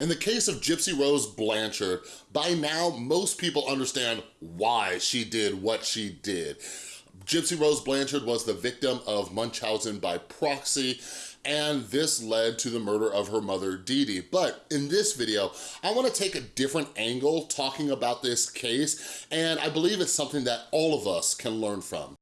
In the case of Gypsy Rose Blanchard, by now, most people understand why she did what she did. Gypsy Rose Blanchard was the victim of Munchausen by proxy, and this led to the murder of her mother, Dee Dee. But in this video, I wanna take a different angle talking about this case, and I believe it's something that all of us can learn from.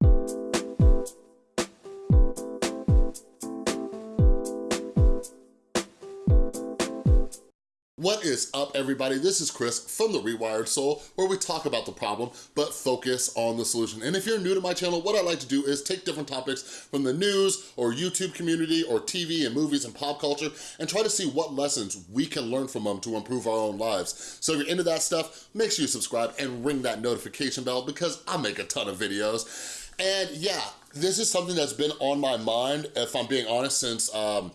What is up, everybody? This is Chris from The Rewired Soul, where we talk about the problem, but focus on the solution. And if you're new to my channel, what I like to do is take different topics from the news or YouTube community or TV and movies and pop culture and try to see what lessons we can learn from them to improve our own lives. So if you're into that stuff, make sure you subscribe and ring that notification bell because I make a ton of videos. And yeah, this is something that's been on my mind, if I'm being honest, since um,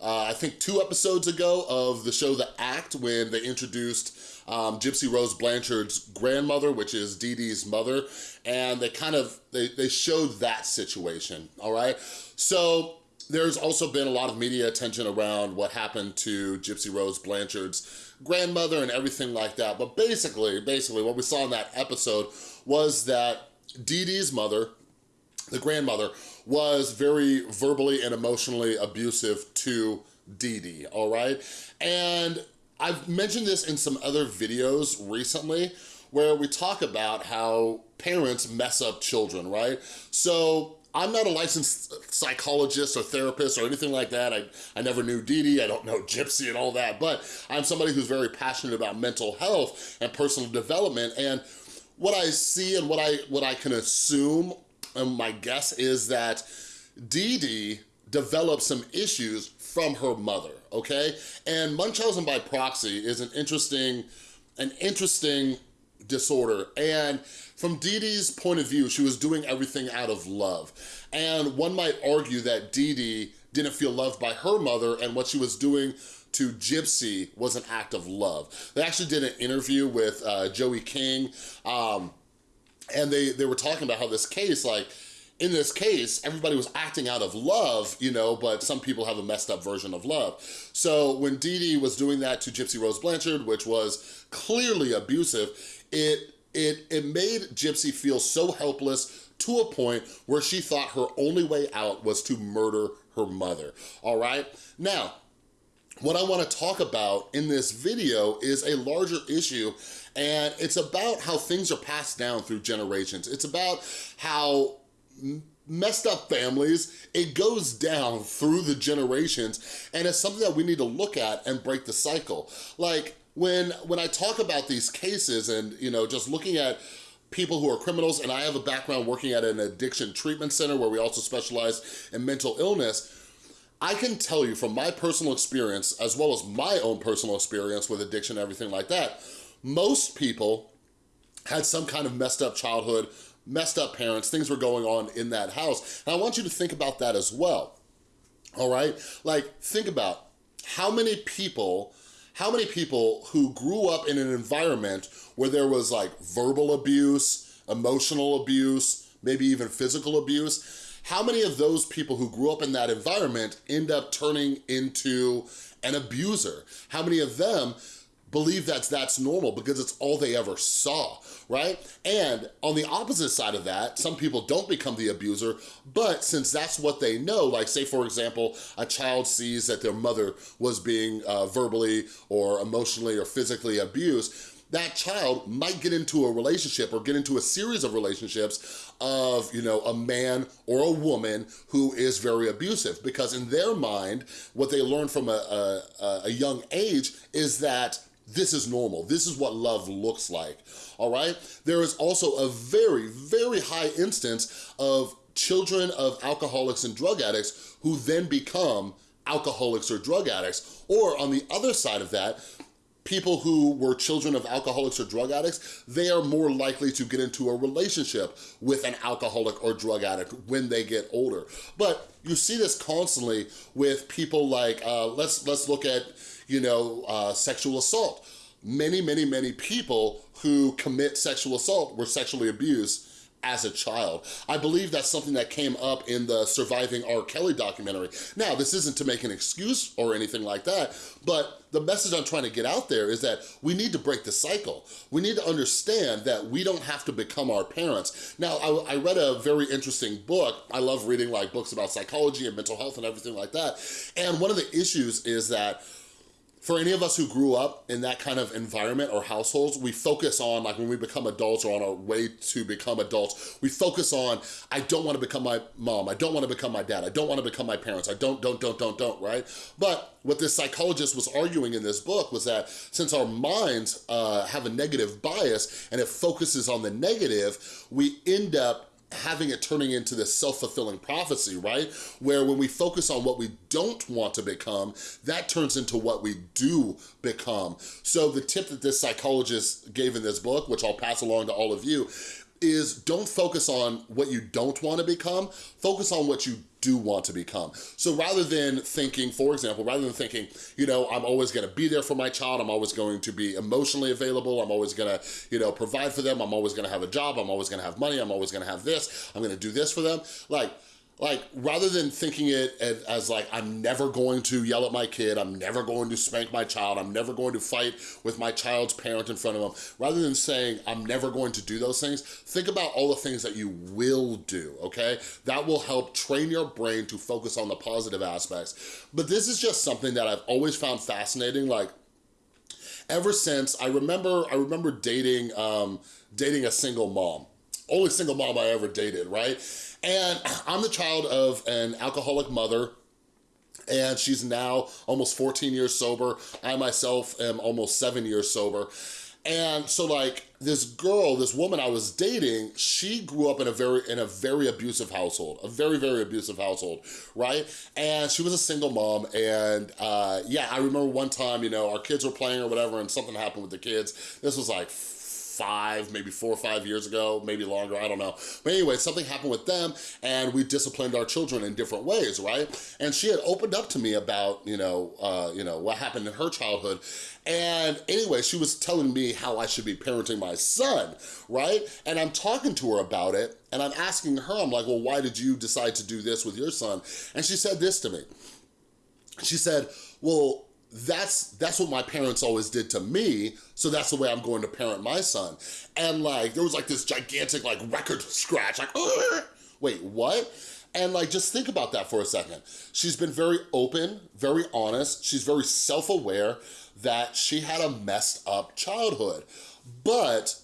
uh, I think two episodes ago of the show The Act when they introduced um, Gypsy Rose Blanchard's grandmother, which is Dee Dee's mother, and they kind of, they, they showed that situation, all right? So there's also been a lot of media attention around what happened to Gypsy Rose Blanchard's grandmother and everything like that. But basically, basically what we saw in that episode was that Dee Dee's mother, the grandmother, was very verbally and emotionally abusive to Dee Dee, all right? And I've mentioned this in some other videos recently where we talk about how parents mess up children, right? So I'm not a licensed psychologist or therapist or anything like that. I, I never knew Dee Dee, I don't know Gypsy and all that, but I'm somebody who's very passionate about mental health and personal development. And what I see and what I, what I can assume my guess is that Dee Dee developed some issues from her mother, okay? And Munchausen by proxy is an interesting, an interesting disorder. And from Dee Dee's point of view, she was doing everything out of love. And one might argue that Dee Dee didn't feel loved by her mother and what she was doing to Gypsy was an act of love. They actually did an interview with uh, Joey King, um, and they, they were talking about how this case, like, in this case, everybody was acting out of love, you know, but some people have a messed up version of love. So when Dee Dee was doing that to Gypsy Rose Blanchard, which was clearly abusive, it, it, it made Gypsy feel so helpless to a point where she thought her only way out was to murder her mother, all right? Now, what I wanna talk about in this video is a larger issue and it's about how things are passed down through generations. It's about how messed up families, it goes down through the generations and it's something that we need to look at and break the cycle. Like when, when I talk about these cases and you know just looking at people who are criminals and I have a background working at an addiction treatment center where we also specialize in mental illness, I can tell you from my personal experience, as well as my own personal experience with addiction and everything like that, most people had some kind of messed up childhood, messed up parents, things were going on in that house. And I want you to think about that as well, all right? Like, think about how many people how many people who grew up in an environment where there was like verbal abuse, emotional abuse, maybe even physical abuse, how many of those people who grew up in that environment end up turning into an abuser? How many of them believe that that's normal because it's all they ever saw, right? And on the opposite side of that, some people don't become the abuser, but since that's what they know, like say for example, a child sees that their mother was being uh, verbally or emotionally or physically abused, that child might get into a relationship or get into a series of relationships of, you know, a man or a woman who is very abusive because in their mind, what they learn from a, a, a young age is that this is normal. This is what love looks like, all right? There is also a very, very high instance of children of alcoholics and drug addicts who then become alcoholics or drug addicts. Or on the other side of that, people who were children of alcoholics or drug addicts, they are more likely to get into a relationship with an alcoholic or drug addict when they get older. But you see this constantly with people like, uh, let's, let's look at you know, uh, sexual assault. Many, many, many people who commit sexual assault were sexually abused as a child. I believe that's something that came up in the Surviving R. Kelly documentary. Now, this isn't to make an excuse or anything like that, but the message I'm trying to get out there is that we need to break the cycle. We need to understand that we don't have to become our parents. Now, I, I read a very interesting book. I love reading like books about psychology and mental health and everything like that. And one of the issues is that for any of us who grew up in that kind of environment or households, we focus on, like when we become adults or on our way to become adults, we focus on, I don't wanna become my mom, I don't wanna become my dad, I don't wanna become my parents, I don't, don't, don't, don't, don't, right? But what this psychologist was arguing in this book was that since our minds uh, have a negative bias and it focuses on the negative, we end up having it turning into this self-fulfilling prophecy, right? Where when we focus on what we don't want to become, that turns into what we do become. So the tip that this psychologist gave in this book, which I'll pass along to all of you, is don't focus on what you don't want to become, focus on what you do want to become. So rather than thinking, for example, rather than thinking, you know, I'm always gonna be there for my child, I'm always going to be emotionally available, I'm always gonna, you know, provide for them, I'm always gonna have a job, I'm always gonna have money, I'm always gonna have this, I'm gonna do this for them. Like, like, rather than thinking it as like, I'm never going to yell at my kid, I'm never going to spank my child, I'm never going to fight with my child's parent in front of them, rather than saying, I'm never going to do those things, think about all the things that you will do, okay? That will help train your brain to focus on the positive aspects. But this is just something that I've always found fascinating, like, ever since, I remember, I remember dating, um, dating a single mom, only single mom I ever dated, right? And I'm the child of an alcoholic mother and she's now almost 14 years sober. I myself am almost seven years sober. And so like this girl, this woman I was dating, she grew up in a very in a very abusive household, a very, very abusive household, right? And she was a single mom and uh, yeah, I remember one time, you know, our kids were playing or whatever and something happened with the kids. This was like five, maybe four or five years ago, maybe longer, I don't know. But anyway, something happened with them and we disciplined our children in different ways, right? And she had opened up to me about, you know, uh, you know, what happened in her childhood. And anyway, she was telling me how I should be parenting my son, right? And I'm talking to her about it and I'm asking her, I'm like, well, why did you decide to do this with your son? And she said this to me. She said, well, that's that's what my parents always did to me. So that's the way i'm going to parent my son. And like there was like this gigantic like record scratch like wait what? And like just think about that for a second. She's been very open very honest. She's very self-aware that she had a messed up childhood. But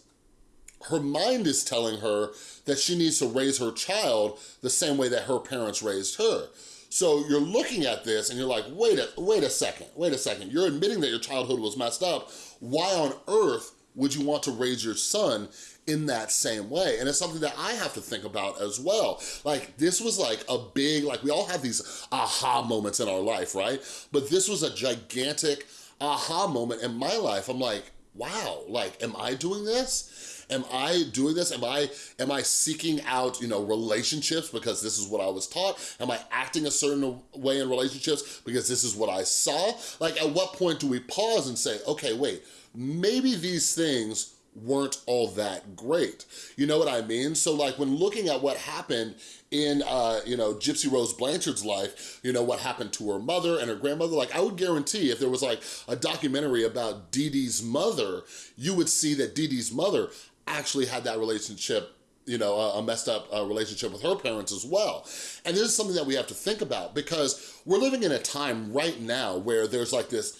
her mind is telling her that she needs to raise her child the same way that her parents raised her so you're looking at this and you're like, wait a, wait a second, wait a second. You're admitting that your childhood was messed up. Why on earth would you want to raise your son in that same way. And it's something that I have to think about as well. Like this was like a big, like we all have these aha moments in our life, right? But this was a gigantic aha moment in my life. I'm like, wow, like, am I doing this? Am I doing this? Am I, am I seeking out, you know, relationships because this is what I was taught? Am I acting a certain way in relationships because this is what I saw? Like, at what point do we pause and say, okay, wait, maybe these things weren't all that great. You know what I mean? So like when looking at what happened in, uh, you know, Gypsy Rose Blanchard's life, you know, what happened to her mother and her grandmother, like I would guarantee if there was like a documentary about Dee Dee's mother, you would see that Dee Dee's mother actually had that relationship you know, a, messed up uh, relationship with her parents as well. And this is something that we have to think about because we're living in a time right now where there's like this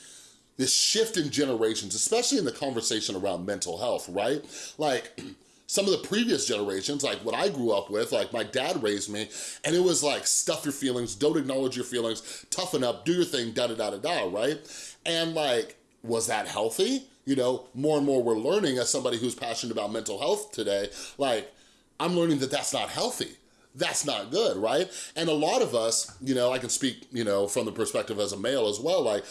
this shift in generations, especially in the conversation around mental health, right? Like, some of the previous generations, like what I grew up with, like my dad raised me, and it was like, stuff your feelings, don't acknowledge your feelings, toughen up, do your thing, da-da-da-da-da, right? And like, was that healthy? You know, more and more we're learning as somebody who's passionate about mental health today, like, I'm learning that that's not healthy that's not good, right? And a lot of us, you know, I can speak, you know, from the perspective as a male as well, like,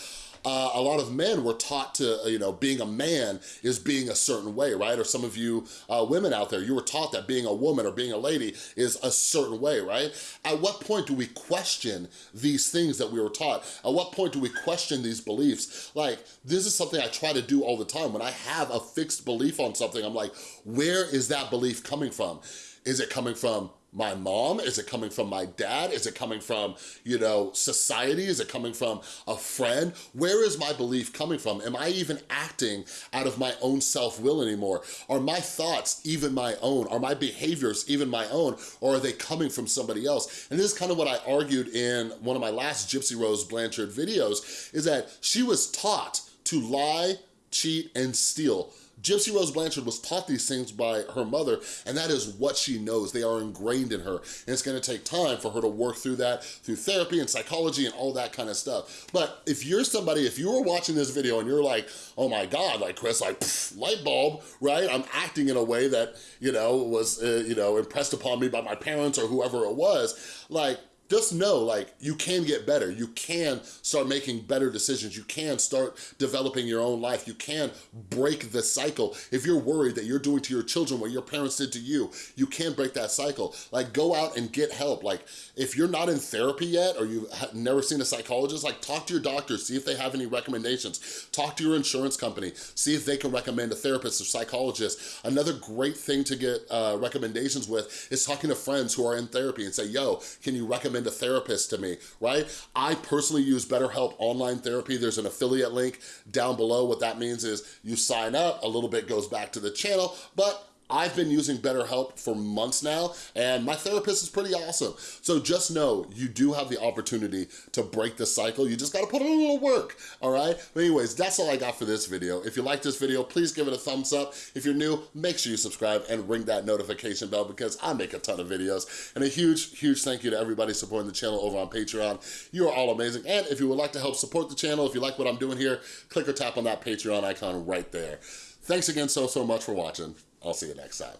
uh, a lot of men were taught to, you know, being a man is being a certain way, right? Or some of you uh, women out there, you were taught that being a woman or being a lady is a certain way, right? At what point do we question these things that we were taught? At what point do we question these beliefs? Like, this is something I try to do all the time. When I have a fixed belief on something, I'm like, where is that belief coming from? Is it coming from my mom? Is it coming from my dad? Is it coming from, you know, society? Is it coming from a friend? Where is my belief coming from? Am I even acting out of my own self-will anymore? Are my thoughts even my own? Are my behaviors even my own? Or are they coming from somebody else? And this is kind of what I argued in one of my last Gypsy Rose Blanchard videos, is that she was taught to lie, cheat, and steal Gypsy Rose Blanchard was taught these things by her mother, and that is what she knows. They are ingrained in her, and it's gonna take time for her to work through that, through therapy and psychology and all that kind of stuff. But if you're somebody, if you were watching this video and you're like, oh my God, like Chris, like pff, light bulb, right? I'm acting in a way that, you know, was, uh, you know, impressed upon me by my parents or whoever it was, like, just know like you can get better. You can start making better decisions. You can start developing your own life. You can break the cycle. If you're worried that you're doing to your children what your parents did to you, you can break that cycle. Like go out and get help. Like if you're not in therapy yet or you've never seen a psychologist, like talk to your doctor, see if they have any recommendations. Talk to your insurance company, see if they can recommend a therapist or psychologist. Another great thing to get uh, recommendations with is talking to friends who are in therapy and say, yo, can you recommend recommend a therapist to me, right? I personally use BetterHelp Online Therapy. There's an affiliate link down below. What that means is you sign up, a little bit goes back to the channel, but I've been using BetterHelp for months now, and my therapist is pretty awesome. So just know you do have the opportunity to break the cycle. You just gotta put in a little work, all right? But anyways, that's all I got for this video. If you like this video, please give it a thumbs up. If you're new, make sure you subscribe and ring that notification bell because I make a ton of videos. And a huge, huge thank you to everybody supporting the channel over on Patreon. You are all amazing. And if you would like to help support the channel, if you like what I'm doing here, click or tap on that Patreon icon right there. Thanks again so, so much for watching. I'll see you next time.